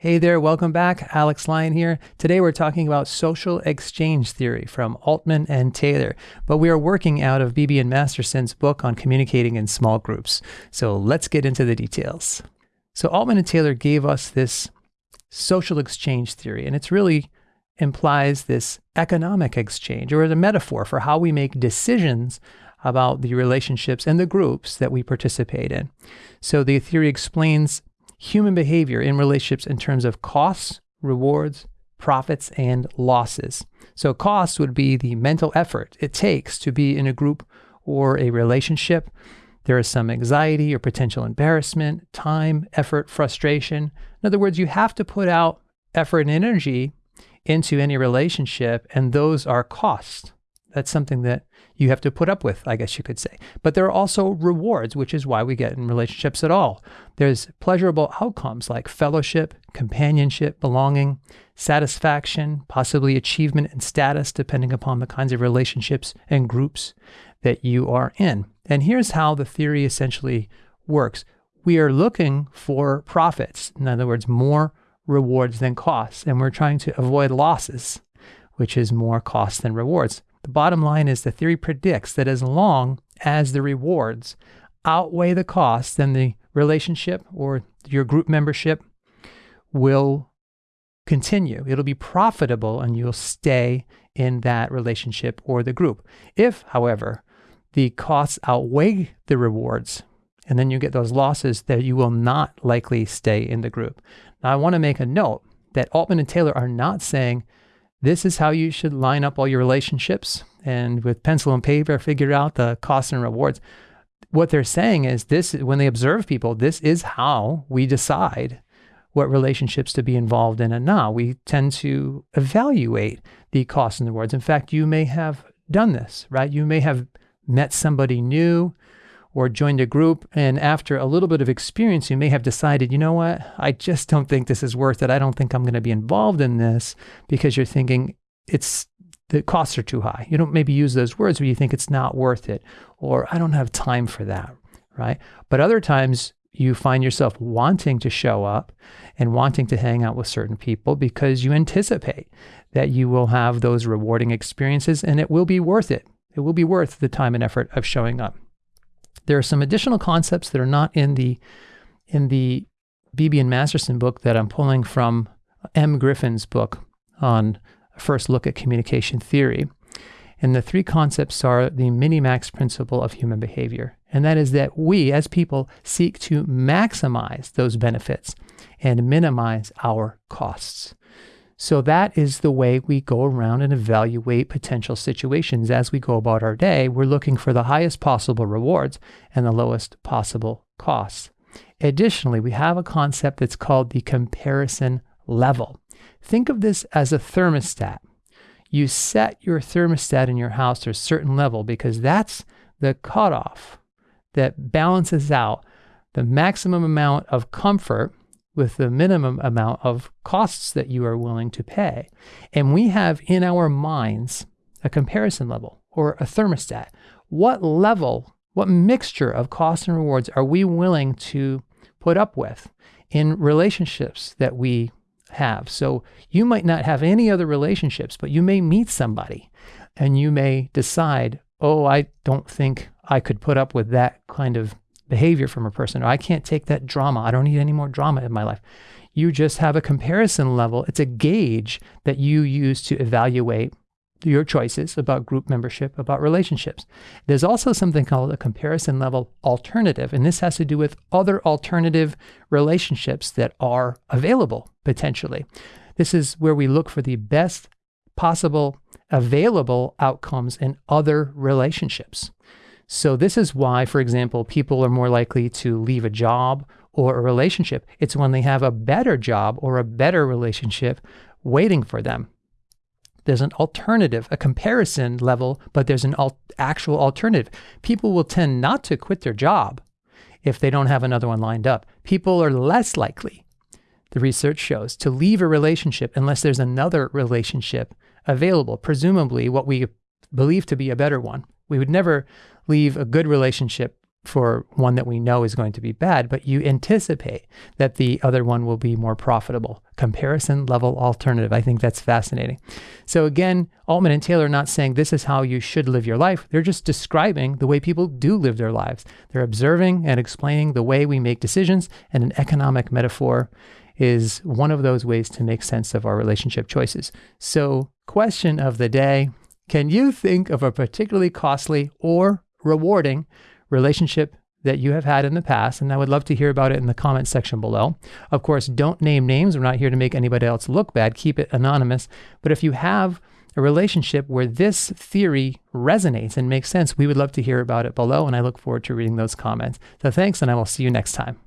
Hey there, welcome back. Alex Lyon here. Today we're talking about social exchange theory from Altman and Taylor, but we are working out of Beebe and Masterson's book on communicating in small groups. So let's get into the details. So Altman and Taylor gave us this social exchange theory, and it's really implies this economic exchange or the metaphor for how we make decisions about the relationships and the groups that we participate in. So the theory explains human behavior in relationships in terms of costs, rewards, profits, and losses. So, costs would be the mental effort it takes to be in a group or a relationship. There is some anxiety or potential embarrassment, time, effort, frustration. In other words, you have to put out effort and energy into any relationship, and those are costs. That's something that you have to put up with, I guess you could say. But there are also rewards, which is why we get in relationships at all. There's pleasurable outcomes like fellowship, companionship, belonging, satisfaction, possibly achievement and status, depending upon the kinds of relationships and groups that you are in. And here's how the theory essentially works we are looking for profits, in other words, more rewards than costs, and we're trying to avoid losses, which is more costs than rewards. The bottom line is the theory predicts that as long as the rewards outweigh the costs, then the relationship or your group membership will continue. It'll be profitable and you'll stay in that relationship or the group. If, however, the costs outweigh the rewards, and then you get those losses, that you will not likely stay in the group. Now, I want to make a note that Altman and Taylor are not saying this is how you should line up all your relationships and with pencil and paper figure out the costs and rewards. What they're saying is this when they observe people, this is how we decide what relationships to be involved in and not. We tend to evaluate the costs and rewards. In fact, you may have done this, right? You may have met somebody new or joined a group. And after a little bit of experience, you may have decided, you know what, I just don't think this is worth it. I don't think I'm going to be involved in this because you're thinking it's the costs are too high. You don't maybe use those words, but you think it's not worth it, or I don't have time for that, right? But other times you find yourself wanting to show up and wanting to hang out with certain people because you anticipate that you will have those rewarding experiences and it will be worth it. It will be worth the time and effort of showing up. There are some additional concepts that are not in the in the Beebe and Masterson book that I'm pulling from Em Griffin's book on a first look at communication theory. And the three concepts are the minimax principle of human behavior. And that is that we as people seek to maximize those benefits and minimize our costs. So that is the way we go around and evaluate potential situations. As we go about our day, we're looking for the highest possible rewards and the lowest possible costs. Additionally, we have a concept that's called the comparison level. Think of this as a thermostat. You set your thermostat in your house to a certain level because that's the cutoff that balances out the maximum amount of comfort with the minimum amount of costs that you are willing to pay. And we have in our minds a comparison level or a thermostat. What level, what mixture of costs and rewards are we willing to put up with in relationships that we have? So you might not have any other relationships, but you may meet somebody and you may decide, oh, I don't think I could put up with that kind of behavior from a person, or I can't take that drama. I don't need any more drama in my life. You just have a comparison level. It's a gauge that you use to evaluate your choices about group membership, about relationships. There's also something called a comparison level alternative, and this has to do with other alternative relationships that are available potentially. This is where we look for the best possible available outcomes in other relationships. So, this is why, for example, people are more likely to leave a job or a relationship. It's when they have a better job or a better relationship waiting for them. There's an alternative, a comparison level, but there's an al- actual alternative. People will tend not to quit their job if they don't have another one lined up. People are less likely, the research shows, to leave a relationship unless there's another relationship available, presumably what we believe to be a better one. We would never leave a good relationship for one that we know is going to be bad, but you anticipate that the other one will be more profitable. Comparison level alternative. I think that's fascinating. So, again, Altman and Taylor are not saying this is how you should live your life. They're just describing the way people do live their lives. They're observing and explaining the way we make decisions, and an economic metaphor is one of those ways to make sense of our relationship choices. So, question of the day Can you think of a particularly costly or rewarding relationship that you have had in the past, and I would love to hear about it in the comment section below. Of course, don't name names. We're not here to make anybody else look bad. Keep it anonymous. But if you have a relationship where this theory resonates and makes sense, we would love to hear about it below, and I look forward to reading those comments. So thanks, and I will see you next time.